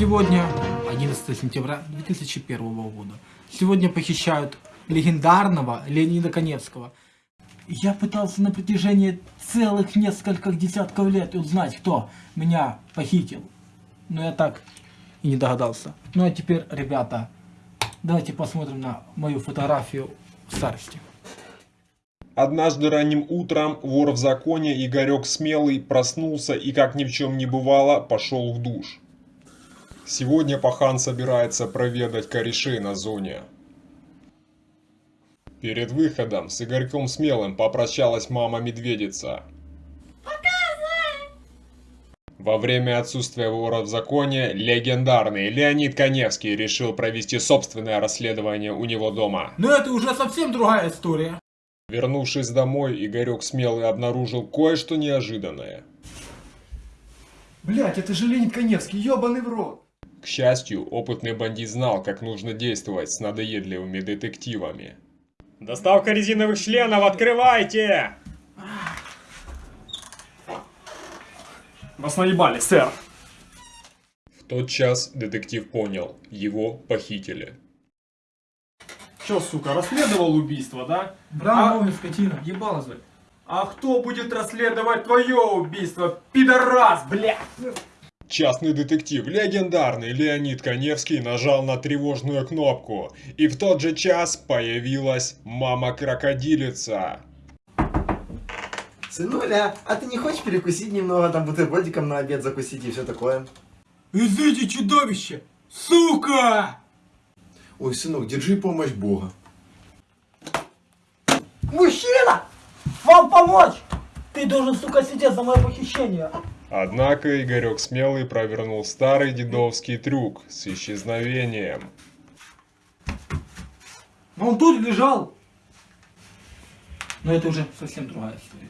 Сегодня 11 сентября 2001 года. Сегодня похищают легендарного Леонида Коневского. Я пытался на протяжении целых нескольких десятков лет узнать, кто меня похитил. Но я так и не догадался. Ну а теперь, ребята, давайте посмотрим на мою фотографию в старости. Однажды ранним утром вор в законе Игорек Смелый проснулся и, как ни в чем не бывало, пошел в душ. Сегодня пахан собирается проведать корешей на зоне. Перед выходом с Игорьком Смелым попрощалась мама-медведица. Во время отсутствия вора в законе, легендарный Леонид Коневский решил провести собственное расследование у него дома. Но это уже совсем другая история. Вернувшись домой, Игорек Смелый обнаружил кое-что неожиданное. Блять, это же Леонид Коневский, ебаный в рот. К счастью, опытный бандит знал, как нужно действовать с надоедливыми детективами. Доставка резиновых членов, открывайте! Вас наебали, сэр. В тот час детектив понял, его похитили. Чё, сука, расследовал убийство, да? Браво, скотина. Ебало звать. А кто будет расследовать твое убийство, пидорас, блядь? Частный детектив, легендарный Леонид Коневский нажал на тревожную кнопку, и в тот же час появилась мама-крокодилица. Сынуля, а ты не хочешь перекусить немного, там бутербродиком на обед закусить и все такое? Изыди, чудовище! Сука! Ой, сынок, держи помощь Бога. Мужчина! Вам помочь! Ты должен, сука, сидеть за мое похищение. Однако Игорек Смелый провернул старый дедовский трюк с исчезновением. Он тут лежал. Но это уже совсем другая история.